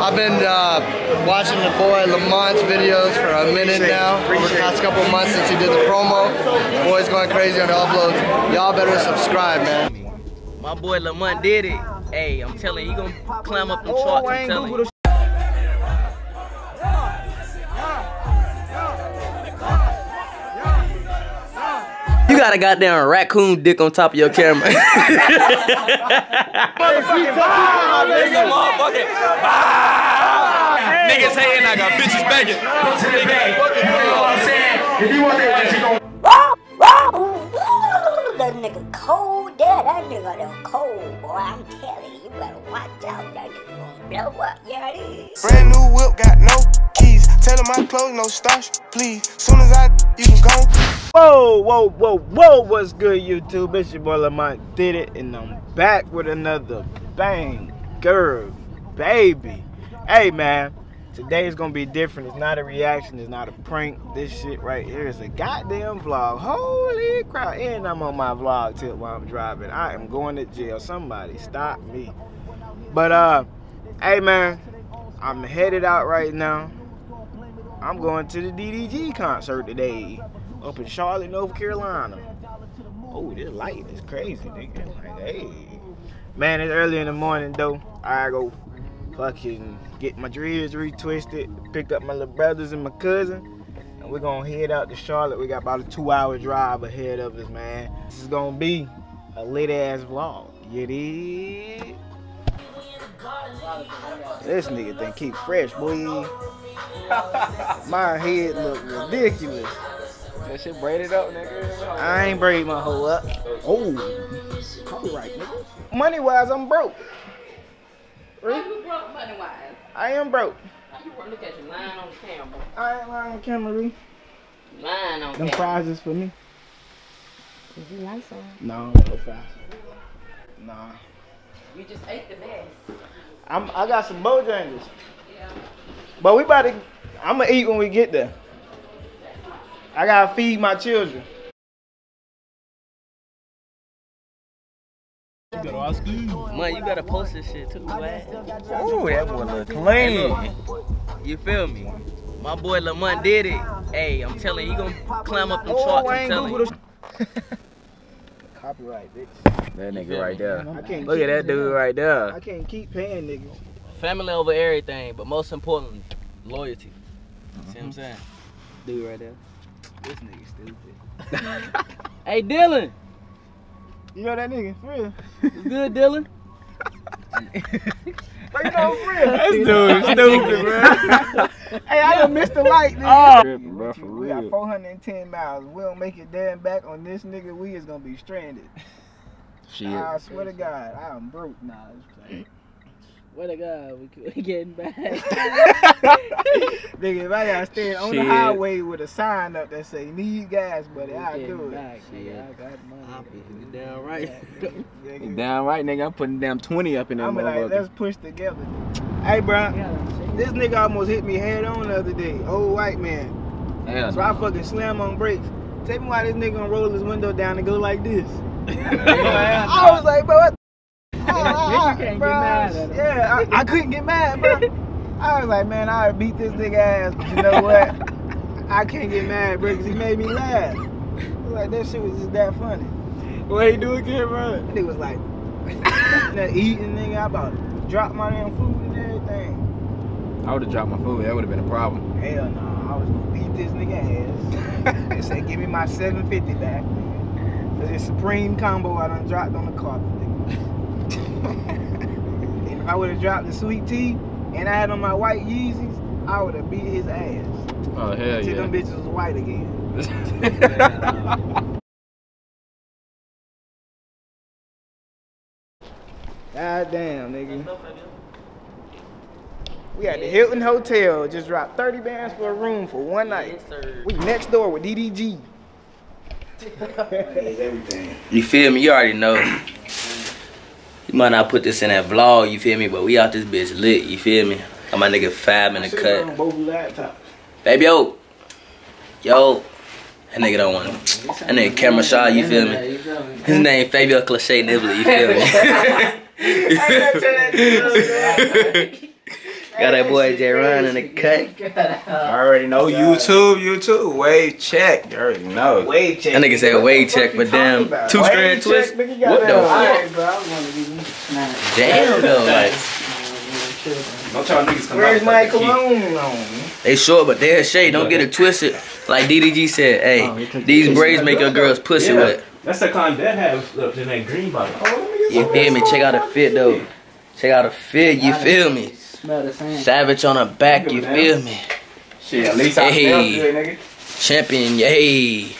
I've been uh, watching the boy Lamont's videos for a minute now, over the past couple months since he did the promo. The boy's going crazy on the uploads. Y'all better subscribe, man. My boy Lamont did it. Hey, I'm telling you, he gonna climb up them charts. I'm telling you. Got a goddamn raccoon dick on top of your camera. Niggas hating, I got bitches begging. That nigga cold there, that nigga done cold, boy. I'm telling you, you better watch out. That nigga gonna blow up, yeah it is. Brand new whip, got no keys. Tell him my clothes, no starch, please. Soon as I, you can go. Whoa, whoa, whoa, whoa, what's good, YouTube? It's your boy Lamont did it, and I'm back with another bang, girl, baby. Hey, man, today is gonna be different. It's not a reaction, it's not a prank. This shit right here is a goddamn vlog. Holy crap, and I'm on my vlog tip while I'm driving. I am going to jail. Somebody stop me. But, uh, hey, man, I'm headed out right now. I'm going to the DDG concert today up in Charlotte, North Carolina. Oh, this light is crazy, nigga. Like, hey. Man, it's early in the morning, though. I go fucking get my dreads retwisted, pick up my little brothers and my cousin, and we're gonna head out to Charlotte. We got about a two hour drive ahead of us, man. This is gonna be a lit ass vlog. You? This nigga think keep fresh, boy. My head look ridiculous. That shit braided up, nigga. I ain't braid my hoe up. Oh, copyright, nigga. Money wise, I'm broke. How you broke money wise? I am broke. You? Look at you lying on the camera. I ain't lying on camera, Ree. Lying on Them camera. prizes for me. Did you like some? No, no fries. Nah. You just ate the best. I'm, I got some Bojangles. Yeah. But we about to, I'm gonna eat when we get there. I gotta feed my children. Man, you gotta post this shit too, man. Ooh, that boy look clean. You feel me? My boy Lamont did it. Hey, I'm telling you, he gonna climb up them Oh, charts. I I'm ain't telling Google you. Copyright, bitch. That nigga right there. I can't Look at that dude right there. I can't keep paying niggas. Family over everything, but most importantly, loyalty. See what I'm mm-hmm. saying? Dude right there. This nigga stupid. Hey, Dylan. You know that nigga, for real. You good, Dylan? But you know, for real. This dude is stupid, bro. Hey, I done missed the light, nigga. Oh. Tripping, bro, for we got 410 miles. We don't make it there and back on this nigga, we is gonna be stranded. Shit. I swear to God, I am broke now. What a God, we, we getting back. nigga, if I gotta stand on the highway with a sign up that say need gas, buddy, I'll Getting do it. back, nigga. I got money. You damn right. Nigga, Damn right, nigga. I'm putting damn 20 up in that I'm like, motherfucker. let's push together. Hey, bro, this nigga almost hit me head on the other day. Old white man. Yeah. So I fucking slam on brakes. Tell me why this nigga gonna roll his window down and go like this. I was like, bro, what? you can't Bro, mad at him. Yeah, I, I couldn't get mad, bro. I was like, man, I beat this nigga ass. But you know what? I can't get mad, bro, because he made me laugh. Was like, that shit was just that funny. What he do again, bro? That nigga was like, that eating nigga, I about to drop my damn food and everything. I would have dropped my food. That would have been a problem. Hell no, I was gonna beat this nigga ass. they said, give me my 750 back. For this supreme combo I done dropped on the carpet, nigga. and if I would have dropped the sweet tea and I had on my white Yeezys, I would have beat his ass. Oh, hell Till them bitches was white again. God damn, nigga. We at the Hilton Hotel. Just dropped 30 bands for a room for one night. We next door with DDG. You feel me? You already know. You might not put this in that vlog, you feel me? But we out this bitch lit, you feel me? Got my nigga Fab in the cut. on both laptops. Baby, yo. Yo. That nigga don't want him. That nigga camera shy, you feel me? His name Fabio Cliche Nibbler, you feel me? Got that boy J Ryan in the cut. I already know YouTube, YouTube. Wave check. You already know. Wave check. That nigga said wave check, but damn, two strand twist. What the fuck? Damn though, like Don't y'all niggas come Where's out my with the key. cologne on? they short, but they're shade. Don't get it twisted. Like DDG said, hey, oh, these braids make your girls pussy Yeah. wet. That's the kind that have up in that green bottle. You feel me? Check out the fit though. Check out the fit. You feel me? Smell the same. Savage on the back. You feel me? Shit, at least I smell Hey. good, nigga. Champion, yay.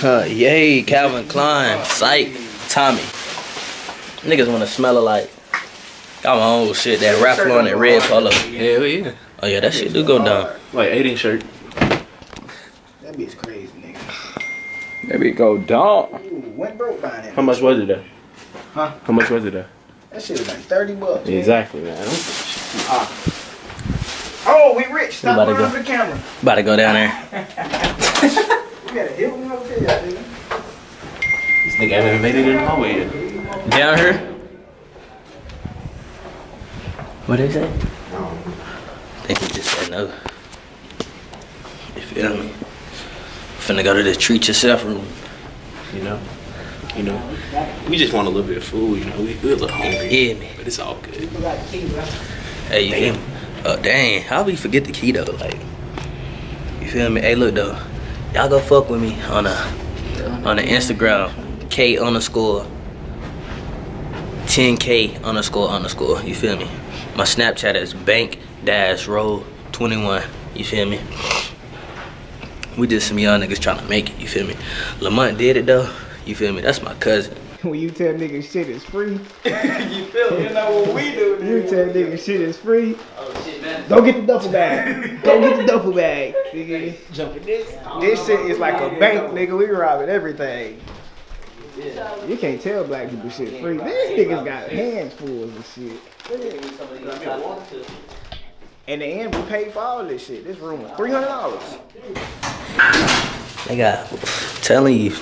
Huh, yay, Calvin Klein, Psych, Tommy. Niggas wanna smell it like. Got my own shit, that Ralph Lauren, that red polo. Hell yeah. Oh yeah, that shit do go down. Like 8 inch shirt. That bitch crazy, nigga. Maybe go down. Ooh, went broke buying it. How much was it though? Huh? How much was it though? That shit was like 30 bucks. man. Exactly, man. Ah. Oh, we rich. Stop about to go. over the camera. About to go down there. We got a hit one over here, nigga. This nigga haven't even made it in the hallway yet. Down here? What did they say? I think he just said no. You feel me? Finna go to the treat yourself room. You know? You know? We just want a little bit of food, you know? We, we a little hungry. Yeah, man. But it's all good. Hey, you feel me? Oh, dang. How we forget the key, though? Like, you feel me? Hey, look, though. Y'all go fuck with me on a, on the Instagram. K underscore 10K underscore underscore. You feel me? My Snapchat is bank dash roll 21. You feel me? We just some young niggas trying to make it. You feel me? Lamont did it, though. You feel me? That's my cousin. When you tell niggas shit is free, you feel me? You know what we do, you tell niggas shit is free. Go get the duffel bag. Go get the duffel bag, nigga. This, this shit is like a bank, nigga. We robbing everything. You can't tell black people shit free. These niggas got hands full of shit. In the end, we paid for all this shit. This room was three hundred dollars. They got telling you,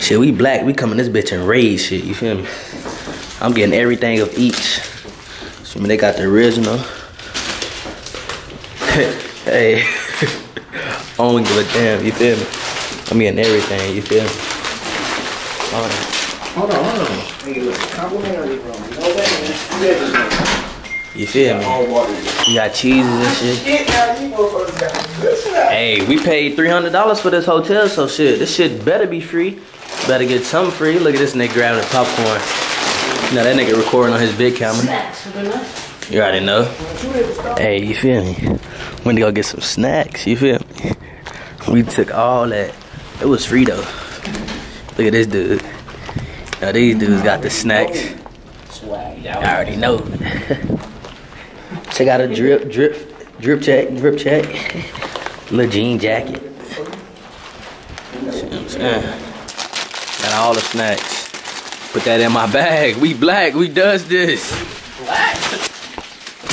shit. We black. We come in this bitch and raise shit. You feel me? I'm getting everything of each. So I mean, they got the original. hey, I don't give a damn. You feel me? I'm getting everything. You feel me? All that. Hold on, hold on. Nigga, look, complimentary room. No way, You feel me? You got cheeses and shit. Shit, now you motherfuckers got listen up. Hey, we paid three hundred dollars for this hotel, so shit, this shit better be free. Better get something free. Look at this nigga grabbing the popcorn. Know that nigga recording on his big camera. You already know. Hey, you feel me? Went to go get some snacks. You feel me? We took all that. It was free though. Look at this dude. Now these dudes got the snacks. Swag. I already know. Check out a drip, drip, drip check, drip check. Little jean jacket. See what I'm saying? Got all the snacks. Put that in my bag. We black. We does this.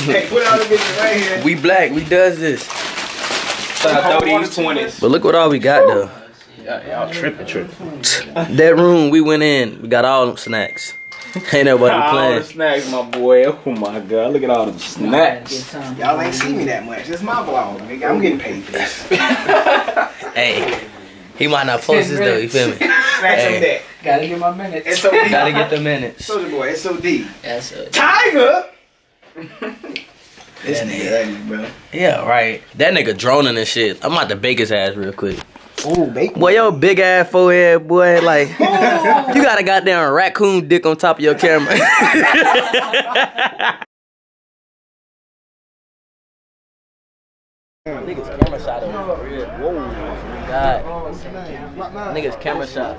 Hey, put all the right here. We black. We does this. Throw these 20s. But look what all we got though. Y'all tripping, tripping. That room we went in, we got all them snacks. Ain't nobody All the playing. snacks, my boy. Oh my god, look at all the snacks. Y'all ain't see me that much. It's my vlog, nigga. I'm getting paid for this. Hey, he might not post this though. You feel me? Scratch Hey. that. Gotta get my minutes. It's so Gotta get the minutes. Soldier boy, it's so deep. That's it. Tiger! this nigga ugly, bro. Yeah, right. That nigga droning and shit. I'm about to bake his ass real quick. Ooh, bacon. Boy, your big ass forehead, boy, like oh. you got a goddamn raccoon dick on top of your camera. Niggas camera shot over real. Whoa, God. Niggas camera shot.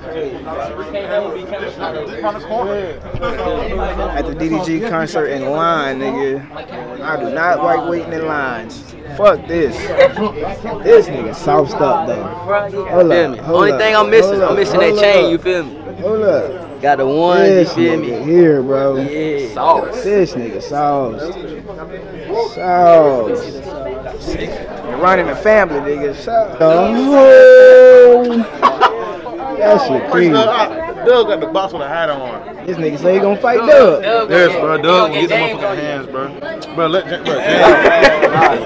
At the DDG concert in line, nigga. I do not like waiting in lines. Fuck this. This nigga sauced up though. Hold up. hold Only up, thing I'm missing, hold I'm up, missing that hold chain. up, You feel me? Hold up. Got the one. You This feel me? here, bro. Yeah. Sauce. This nigga sauce. Sauce. You're running the family, nigga. Sauce. Oh. That shit crazy. Doug got the box with a hat on. This nigga say he gonna fight Doug. Yes, bro. Doug, get the motherfucking hands, bro. Bro, let bro,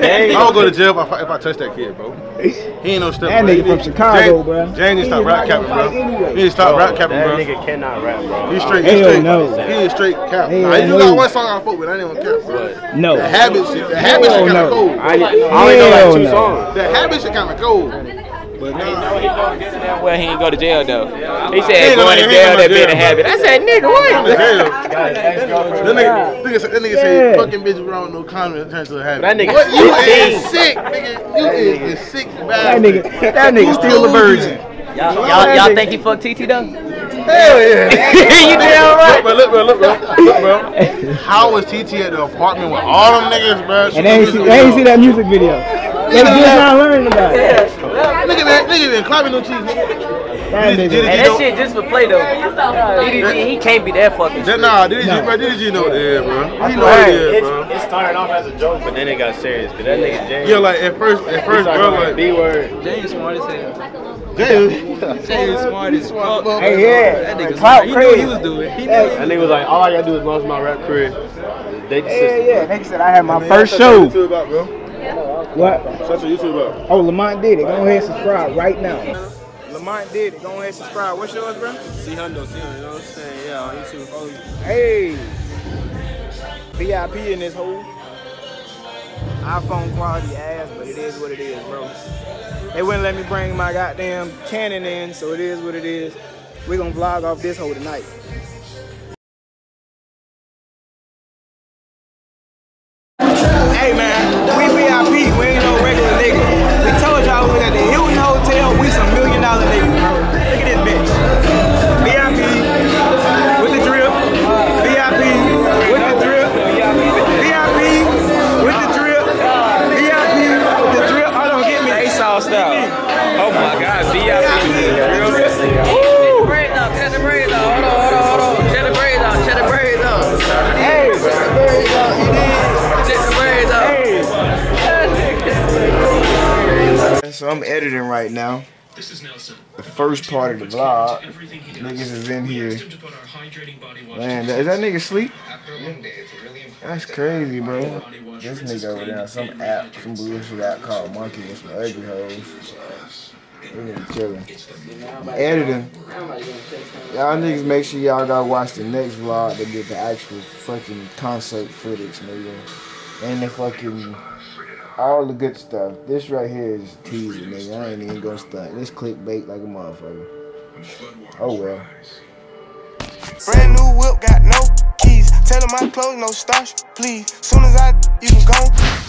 James, I don't go to jail if I, if I touch that kid, bro. He ain't no step. That bro. nigga from Chicago, James, bro. James need to stop rap capping, bro. He need to stop oh, rap capping, bro. That nigga cannot rap, bro. He's straight. He's Hell straight. no. He is straight cap. Hell Nah, he do got one song I fuck with. I ain't even cap, bro. No. The habit shit. The habit Hell shit kind of cold. I, I only know like two songs. The habit shit kind of cold. But nah. Well, he ain't go to jail though. He He said ain't going gonna- to jail that gonna a habit. I said, nigga, Going to what? jail. That nigga, nigga, say- that nigga say Yeah. fucking bitch around no condom turns to a habit. That nigga What you 15. is sick, nigga. You is a sick That nigga, that nigga still a virgin. Y'all, y'all, y'all think he fucked TT though? Hell yeah. you damn right. Look, bro, look, bro, look, bro, look, bro. How was TT at the apartment with all them niggas, bro? And they ain't see, they ain't see that music video. They just not learning about it. Nigga, man, nigga been clapping no cheese, nigga. That Did- nigga. did- And that shit just for play though. DDG, he can't be that fucking. That, nah, did you, bro? Did you know what it is, bro? He know what it is, bro. It started off as a joke, but then it got serious. Cause that nigga James. Yeah, like at first, at first, bro, like B word. James smart as hell. James. James smart as fuck. Hey, yeah. That nigga Clout smart. He knew what he was doing. He knew. That nigga was like, all I gotta do is launch my rap career. They just Yeah, yeah. Nigga said I had my Man, first shut show. your YouTube about, bro. What? Shut your YouTube up. Oh, Lamont did it. Go ahead and subscribe right now. Lamont did it. Go ahead and subscribe. What's yours, bro? See Hundo, see him, you know what I'm saying? Yeah, on YouTube. Oh, Hey. VIP in this hole. iPhone quality ass, but it is what it is, bro. They wouldn't let me bring my goddamn Canon in, so it is what it is. We're gonna vlog off this hole tonight. So I'm editing right now. This is Nelson. The first part of the vlog. Niggas is in here. Man, is that nigga sleep? That's crazy, bro. This nigga over there, some app, some bullshit app called Monkey with some ugly hoes. Chilling. Editing. Y'all niggas make sure y'all gotta watch the next vlog to get the actual fucking concert footage, nigga. And the fucking all the good stuff. This right here is teaser, nigga. I ain't even gonna stunt. This clickbait like a motherfucker. Oh well. Brand new whip, got no keys. Tell 'em my clothes, no starch, please. Soon as I, you can go.